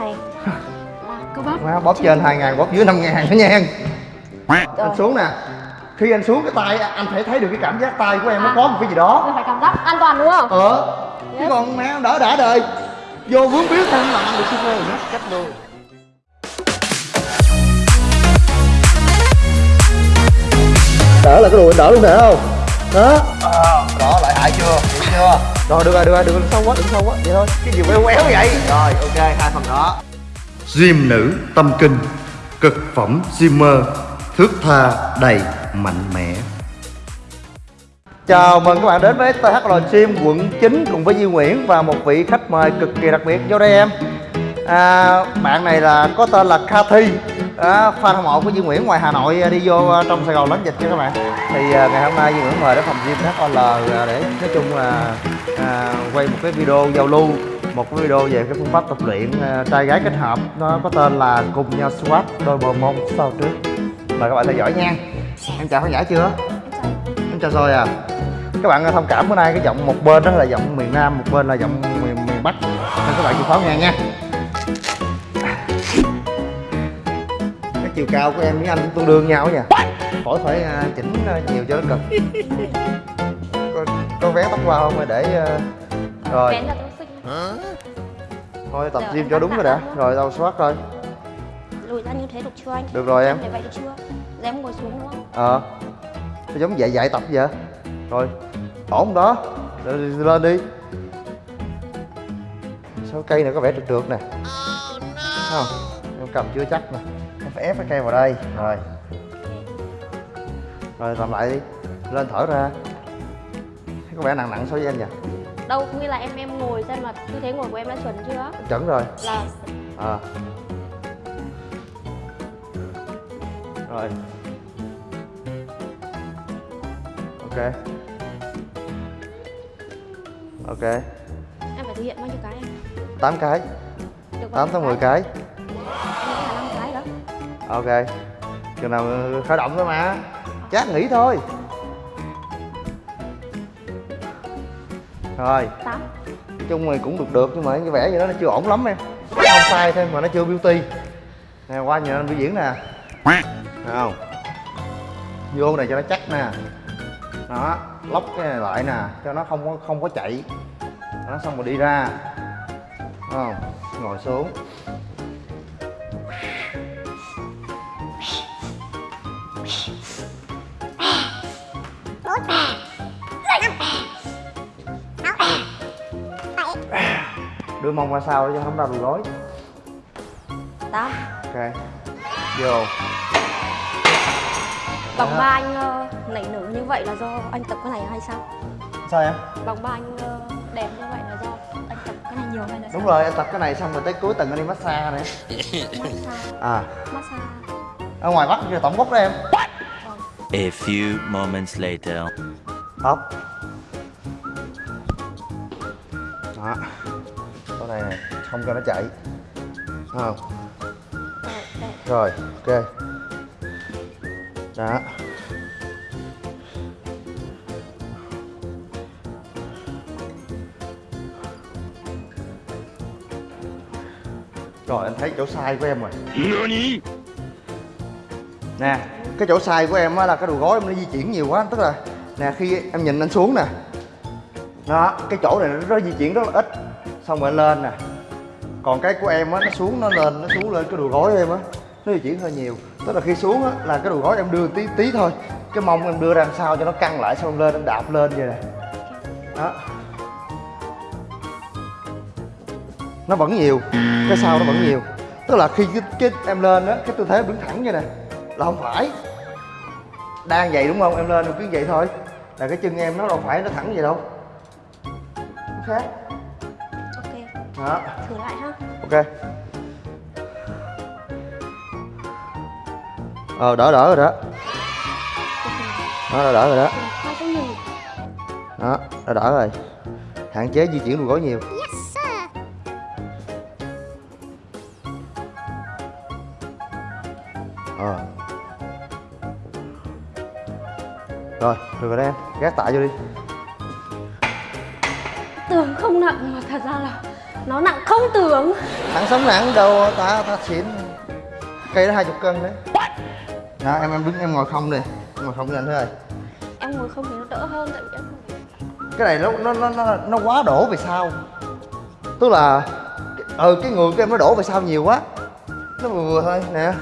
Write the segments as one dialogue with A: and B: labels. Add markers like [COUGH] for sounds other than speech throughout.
A: này là bắp
B: Má, bóp trên 2 ngàn, bóp dưới 5 ngàn đó nha.
A: Rồi.
B: Anh xuống nè. Khi anh xuống cái tay anh phải thấy được cái cảm giác tay của em nó
A: À.
B: có một cái gì đó.
A: Mình phải cảm giác an toàn đúng không?
B: Ờ. Chứ
A: Yes.
B: còn má đỡ đã đời. Vô vướng biết thêm làm ăn được super rồi nhá Cách luôn Đỡ là cái đùi anh đỡ luôn nè không? Đó à, Đó lại hại chưa? Hiểu chưa Rồi được rồi được rồi đừng sâu quá đừng sâu quá. Vậy thôi. Cái gì quéo quéo vậy? Rồi ok hai phần đó.
C: Diêm nữ tâm kinh Cực phẩm Zimmer Thước tha đầy mạnh mẽ.
B: Chào mừng các bạn đến với THL Gym quận 9 cùng với Duy Nguyễn và một vị khách mời cực kỳ đặc biệt. Vô đây em. À, Bạn này là có tên là Cathy à, Fan hâm mộ của Duy Nguyễn ngoài Hà Nội à, đi vô à, trong Sài Gòn đánh dịch nha các bạn. Thì à, ngày hôm nay Duy Nguyễn mời đến phòng gym HOL à, để nói chung là à, quay một cái video giao lưu một cái video về cái phương pháp tập luyện à, trai gái kết hợp. Nó có tên là cùng nhau squat đôi bờ mông sau trước. Mời các bạn theo dõi nha. Em chào khán giả chưa? Em chào rồi à. Các bạn thông cảm bữa nay cái giọng một bên đó là giọng miền Nam một bên là giọng miền, miền Bắc. Nên các bạn chịu khó nghe nha. Chiều cao của em với anh tương đương nhau nha. Khỏi phải à, chỉnh à, nhiều cho nó cực. Có, có vé tóc qua không hay để à, rồi. Thôi tập gym cho đúng rồi đã.
A: không?
B: rồi đâu soát rồi
A: Lùi ra như thế được chưa anh?
B: được rồi em.
A: Để vậy được chưa? Để em ngồi xuống đúng không?
B: ờ. Nó giống dạy dạy tập vậy rồi ổn đó. Rồi lên đi. Sao cây này có vẻ trượt trượt nè. Thấy không? Em cầm chưa chắc nè phải ép cái cây vào đây. Rồi. Rồi làm lại đi. Lên thở ra. Thấy có vẻ nặng nặng so với anh nhỉ?
A: Đâu, nghĩa là em em ngồi xem là tư thế ngồi của em đã chuẩn chưa?
B: chuẩn rồi.
A: Là
B: à. Rồi. Ok. Ok.
A: Em phải thực hiện bao nhiêu cái em?
B: 8 cái.
A: Được bao
B: 8 tới
A: nhiêu
B: 10 cái ok. Chừng nào khởi động thôi mà. Chắc nghỉ thôi. Rồi.
A: 8
B: nói chung thì cũng được được nhưng mà cái vẻ gì đó nó chưa ổn lắm em. Nó không sai thôi mà nó chưa beauty. Nè qua nhìn anh biểu diễn nè. Thấy không? Vô này cho nó chắc nè. Đó lóc cái này lại nè cho nó không có không có chạy. Nó xong rồi đi ra. Thấy không? Ngồi xuống đưa mông ra sau để cho không đau đùi gối
A: 8
B: ok. Vô.
A: Vòng ba anh ờ, nảy nở như vậy là do anh tập cái này hay sao?
B: sao em
A: Vòng ba anh ờ, đẹp như vậy là do anh tập cái này nhiều hay là
B: đúng
A: sao?
B: rồi em tập cái này xong rồi tới cuối tuần anh đi massage này
A: Massage.
B: À.
A: Massage.
B: Ở ngoài bắc kia tổng bốc đó em.
D: A few moments later.
B: tóc không cho nó chạy Thấy không?
A: Rồi,
B: ok. Đó. Rồi anh thấy chỗ sai của em rồi. Nè cái chỗ sai của em á là cái đầu gối em nó di chuyển nhiều quá. Tức là nè khi em nhìn anh xuống nè. Đó cái chỗ này nó, nó di chuyển rất là ít. Xong rồi anh lên nè còn cái của em á nó xuống nó lên nó xuống lên cái đùi gối em á nó di chuyển hơi nhiều. Tức là khi xuống á là cái đùi gối em đưa tí tí thôi. Cái mông em đưa ra làm sao cho nó căng lại xong lên em đạp lên vậy nè. Đó. Nó vẫn nhiều cái sau nó vẫn nhiều. Tức là khi cái, cái em lên á cái tư thế đứng thẳng vậy nè là không phải. Đang vậy đúng không? Em lên em cứ vậy thôi. Là cái chân em nó đâu phải nó thẳng vậy đâu. Nó khác đó.
A: Thử lại ha.
B: Ok. Ờ đỡ đỡ rồi đó. Đó đỡ đỡ rồi đó. Đó đỡ đỡ rồi. Hạn chế di chuyển đùi gối nhiều. Ờ. Rồi được rồi đó em. Gác tạ vô đi.
A: Tưởng không nặng mà thật ra là nó nặng không tưởng.
B: Thằng sống nặng đâu ta ta xịn cây đó hai chục cân đấy. Đó em em đứng em ngồi không đi Em ngồi không với anh thôi
A: em ngồi không thì nó đỡ hơn tại vì em
B: cái này nó nó nó nó, nó quá đổ về sau tức là ừ cái người của em nó đổ về sau nhiều quá? Nó vừa vừa thôi nè.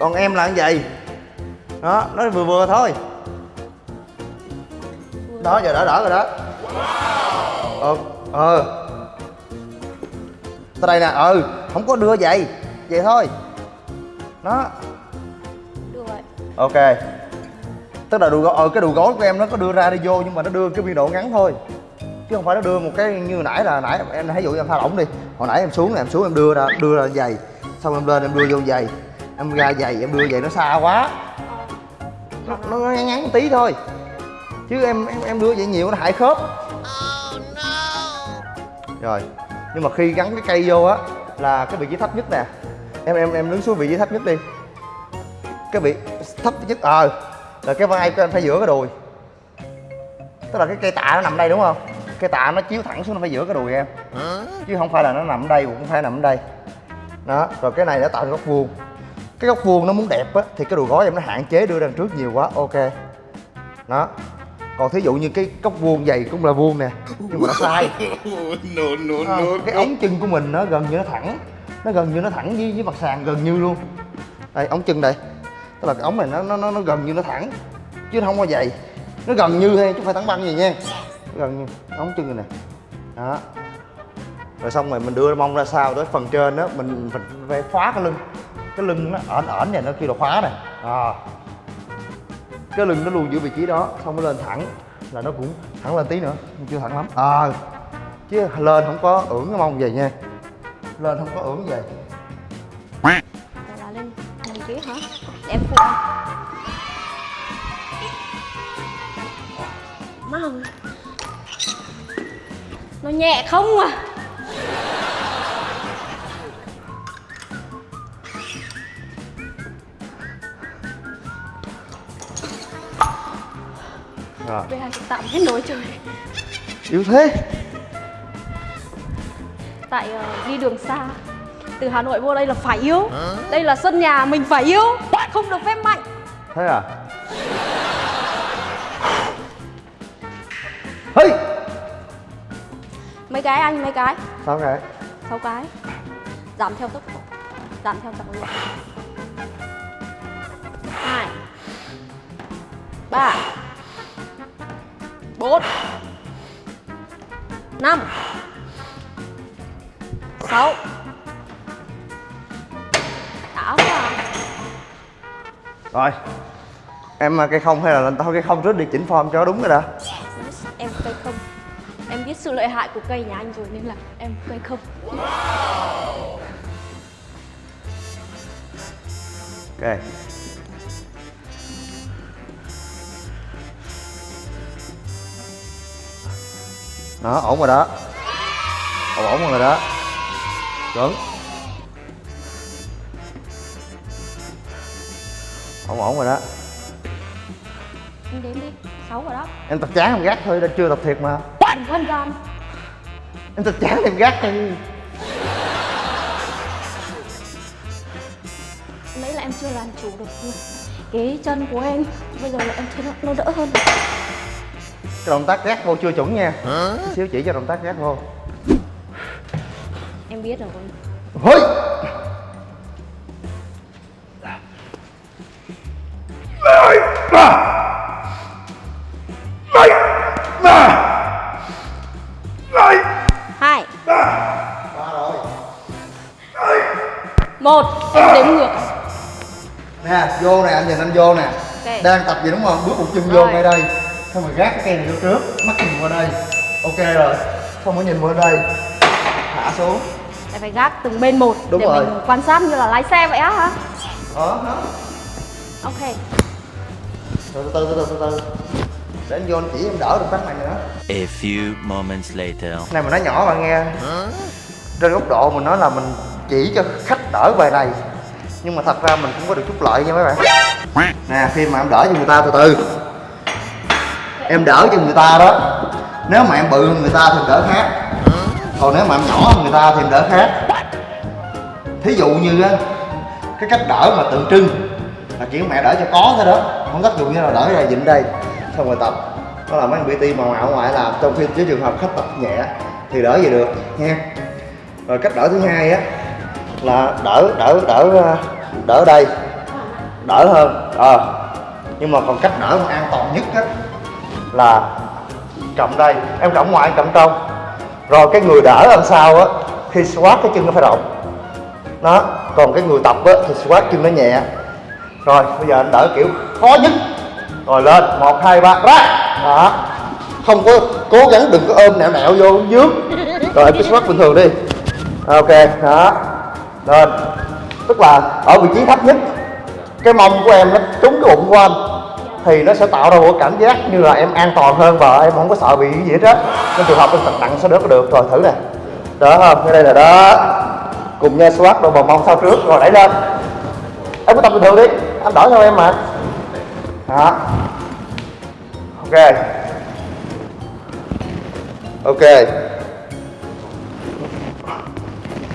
B: Còn em là như vậy. Đó nó vừa vừa thôi. Đó giờ đỡ đỡ rồi đó ờ ờ. Tới đây nè ừ không có đưa vậy vậy thôi.
A: Vậy.
B: Ok. Tức là đùi gối ờ cái đùi gối của em nó có đưa ra đi vô nhưng mà nó đưa cái biên độ ngắn thôi. Chứ không phải nó đưa một cái như nãy là nãy em thấy dụ em tha lỏng đi. Hồi nãy em xuống này em xuống em đưa ra đưa ra giày. Xong em lên em đưa vô giày. Em ra giày em đưa giày nó xa quá. Nó, nó ngắn ngắn tí thôi. Chứ em em em đưa vậy nhiều nó hại khớp rồi. Nhưng mà khi gắn cái cây vô á, là cái vị trí thấp nhất nè. Em em em đứng xuống vị trí thấp nhất đi. Cái vị thấp nhất ờ là cái vai của em phải giữa cái đùi. Tức là cái cây tạ nó nằm đây, đúng không? Cây tạ nó chiếu thẳng xuống, nó phải giữa cái đùi em. Chứ không phải là nó nằm đây, cũng không phải nằm ở đây. Đó, rồi cái này nó tạo ra góc vuông. Cái góc vuông nó muốn đẹp á, thì cái đùi gối em nó hạn chế đưa ra đằng trước nhiều quá, ok. Đó còn thí dụ như cái góc vuông dày cũng là vuông nè nhưng mà nó sai. [LAUGHS]
C: No, no,
B: Ờ, cái ống chân của mình nó gần như nó thẳng nó gần như nó thẳng với với mặt sàn gần như luôn. Đây ống chân đây. Tức là cái ống này nó nó nó, nó gần như nó thẳng chứ nó không có dày. Nó gần như thôi chứ không phải thẳng băng gì nha. Nó gần như ống chân này nè. Đó. Rồi xong rồi mình đưa mông ra sau tới phần trên đó mình phải, khóa cái lưng. Cái lưng nó ẩn ẩn này nó kêu là khóa này à cái lưng nó luôn giữ vị trí đó, xong nó lên thẳng, là nó cũng thẳng lên tí nữa, nhưng chưa thẳng lắm. À chứ lên không có ưỡn cái mông về nha. Lên không có ưỡn về.
A: Là lên kia hả? Để em phụ anh má không nó nhẹ không à?
B: Rồi
A: bây giờ tạm hết nổi trời.
B: Yếu thế.
A: Tại ờ, đi đường xa. Từ hà nội vô đây là phải yếu đây là sân nhà mình phải yếu không được phép mạnh.
B: Thế à? Hey!
A: Mấy cái anh mấy cái?
B: Sao cái?
A: Sáu cái. Giảm theo tốc độ. Giảm theo trọng lượng. Hai. Ba bốn. Năm. Sáu. Đã quá à.
B: rồi. Em à, cây không hay là thôi cây không trước đi chỉnh form cho đúng rồi đã
A: em cây không. Em biết sự lợi hại của cây nhà anh rồi nên là em cây không.
B: Ok đó ổn rồi đó. Ổn ổn rồi đó. Chuẩn. Ổn ổn rồi đó.
A: Em đếm đi sáu rồi đó.
B: Em tập chán em gác thôi đã chưa tập thiệt mà.
A: Đừng phân gian
B: em tập chán em gác thôi.
A: Nãy là em chưa làm chủ được. Cái chân của em bây giờ là em thấy nó, nó đỡ hơn
B: cái động tác gác vô chưa chuẩn nha. Tí xíu chỉ cho động tác gác vô.
A: Em biết rồi
B: Hôi!
A: Hai. Một. Em đếm ngược.
B: Nè vô nè anh nhìn anh vô nè.
A: Ok.
B: đang tập gì đúng không? Bước một chân vô
A: Rồi.
B: ngay đây xong rồi gác cái cây này vô trước mắt nhìn qua đây. Ok rồi xong rồi nhìn qua đây. Thả xuống.
A: Em phải gác từng bên một
B: Đúng
A: để
B: rồi.
A: mình quan sát như là lái xe vậy á hả?
B: Đó đó
A: ok.
B: Rồi từ từ từ từ từ từ. Để anh vô anh chỉ em đỡ được phát này nữa.
D: A few moments later.
B: này mà nói nhỏ bạn nghe. Trên góc độ mình nói là mình chỉ cho khách đỡ bài này. Nhưng mà thật ra mình cũng có được chút lợi nha mấy bạn. Nè khi mà em đỡ cho người ta từ từ em đỡ cho người ta đó. Nếu mà em bự hơn người ta thì đỡ khác. Còn nếu mà em nhỏ hơn người ta thì em đỡ khác. Thí dụ như á, cái cách đỡ mà tượng trưng là kiểu mẹ đỡ cho có thôi đó. Không tác dụng như là đỡ ra dịnh đây. Xong rồi tập. Đó là mấy anh PT màu ảo ngoại làm trong khi với trường hợp khách tập nhẹ thì đỡ gì được nha rồi cách đỡ thứ hai á là đỡ đỡ đỡ ờ, đỡ đây. Đỡ hơn. Ờ. Nhưng mà còn cách đỡ mà an toàn nhất á là cộng đây. Em cộng ngoài em cộng trong rồi cái người đỡ làm sao á khi squat cái chân nó phải rộng đó, còn cái người tập á, thì squat chân nó nhẹ. Rồi, bây giờ anh đỡ kiểu khó nhất. Rồi lên, một, hai, ba, ra. Đó. Không có cố gắng, đừng có ôm nẹo nẹo vô dướng rồi, em cứ squat bình thường đi. Ok, đó. Lên. Tức là ở vị trí thấp nhất. Cái mông của em nó trúng cái bụng của anh thì nó sẽ tạo ra một cảm giác như là em an toàn hơn và em không có sợ bị cái gì hết á. Nên trường hợp em thật nặng sẽ đỡ được. Rồi, thử nè. Đỡ không cái đây là đó. Cùng nhau squat đôi bờ mông sau trước. Rồi, đẩy lên. Em cứ tập bình thường đi. Anh đỡ theo em mà. Đó. Ok. Ok.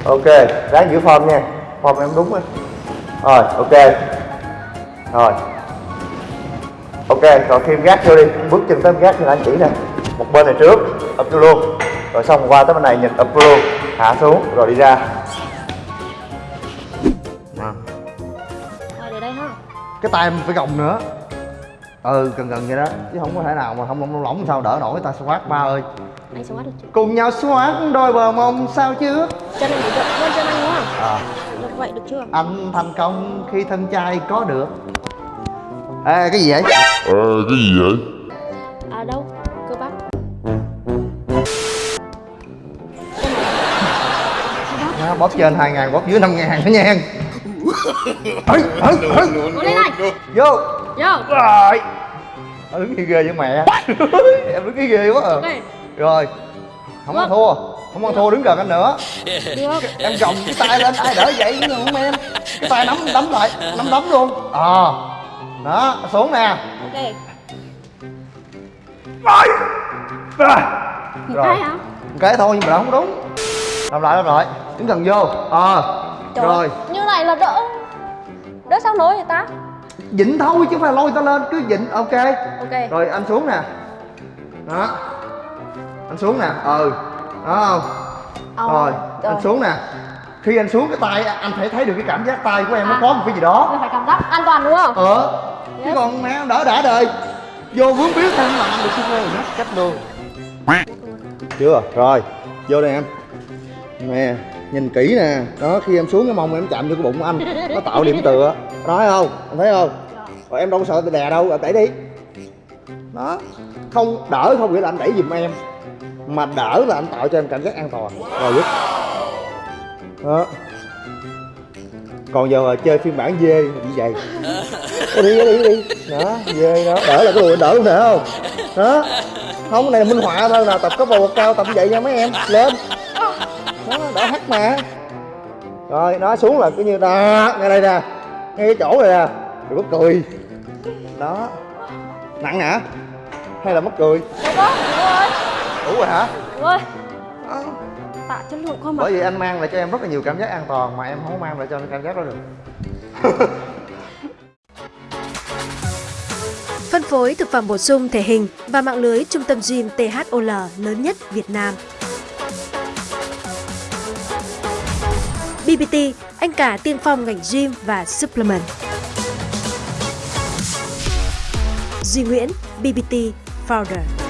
B: Ok, ráng giữ form nha. Form em đúng rồi rồi, ok. Rồi ok rồi khi em gác vô đi. Bước chân tới em gác thì anh chỉ nè. Một bên này trước up vô luôn. Rồi xong qua tới bên này nhìn up vô luôn. Hạ xuống rồi đi ra.
A: Ha.
B: Cái tay em phải gồng nữa. Ừ gần gần vậy đó. Chứ không có thể nào mà không lỏng lỏng sao đỡ nổi ta squat ba ơi.
A: Được
B: cùng nhau squat đôi bờ mông sao chứ?
A: Chân anh rộng hơn chân anh đúng không?
B: à,
A: Được vậy được chưa?
B: anh thành công khi thân trai có được Ê, cái gì vậy?
A: À đâu? Cơ bắp.
B: Nó bóp trên 2 ngàn, bóp dưới 5 ngàn nữa nha.
A: Cố lên anh
B: Vô.
A: Vô.
B: Rồi. Nó đứng ghê ghê với mẹ. [LAUGHS] Em đứng ghê ghê quá à.
A: Ok.
B: Rồi. Không ăn thua. Không ăn thua đứng gần anh nữa.
A: Được.
B: Em gồng cái tay lên ai đỡ vậy? Không em. Cái tay nắm đấm lại Nắm đấm luôn. Ờ Đó xuống nè.
A: Ok.
B: Rồi. Rồi. Rồi.
A: cái
B: thôi nhưng mà không đúng. Làm lại làm lại. Đứng gần vô. Ờ.
A: Trời
B: Rồi.
A: Như này là đỡ. Đỡ sao nổi vậy ta?
B: Dịnh thôi chứ không phải lôi ta lên Cứ dịnh. Ok.
A: Ok.
B: Rồi anh xuống nè. Đó. Anh xuống nè. Ừ. Đó không?
A: Ờ,
B: Rồi anh xuống nè. Khi anh xuống cái tay anh phải thấy được cái cảm giác tay của em nó
A: À.
B: có một cái gì đó.
A: Phải cảm giác an toàn đúng không?
B: Ờ Chứ còn mẹ đỡ đã đời. Vô vướng biết thôi làm được chứ không nhắc cách luôn Chưa Rồi Vô đây em. Nè, Nhìn kỹ nè. Đó, khi em xuống cái mông em chạm vô cái bụng của anh, Nó tạo điểm tựa. Đó thấy không? Em thấy không? Rồi em đâu có sợ đè đâu, Rồi đẩy đi. Đó, Không đỡ không nghĩa là anh đẩy giùm em, Mà đỡ là anh tạo cho em cảm giác an toàn. Rồi giúp Đó. Còn giờ chơi phiên bản dê như vậy đi đi đi đó dê đó. Đỡ là cái đùi đỡ luôn thể không? Đó. Không cái này là minh họa thôi là tập có bầu cao tập vậy nha mấy em. Lên. Đó đỡ hắt mà. Rồi nó xuống là cứ như đó ngay đây nè. Ngay cái chỗ này nè. Đừng có cười. Đó. Nặng hả? Hay là mất cười?
A: Rồi
B: đủ rồi hả?
A: Được rồi.
B: Đó.
A: Tạ chất lượng không
B: bởi vì anh mang lại cho em rất là nhiều cảm giác an toàn mà em không mang lại cho anh cảm giác đó được [LAUGHS]
E: phối thực phẩm bổ sung thể hình và mạng lưới trung tâm gym THOL lớn nhất Việt Nam. BBT, anh cả tiên phong ngành gym và supplement. Duy Nguyễn, BBT Founder.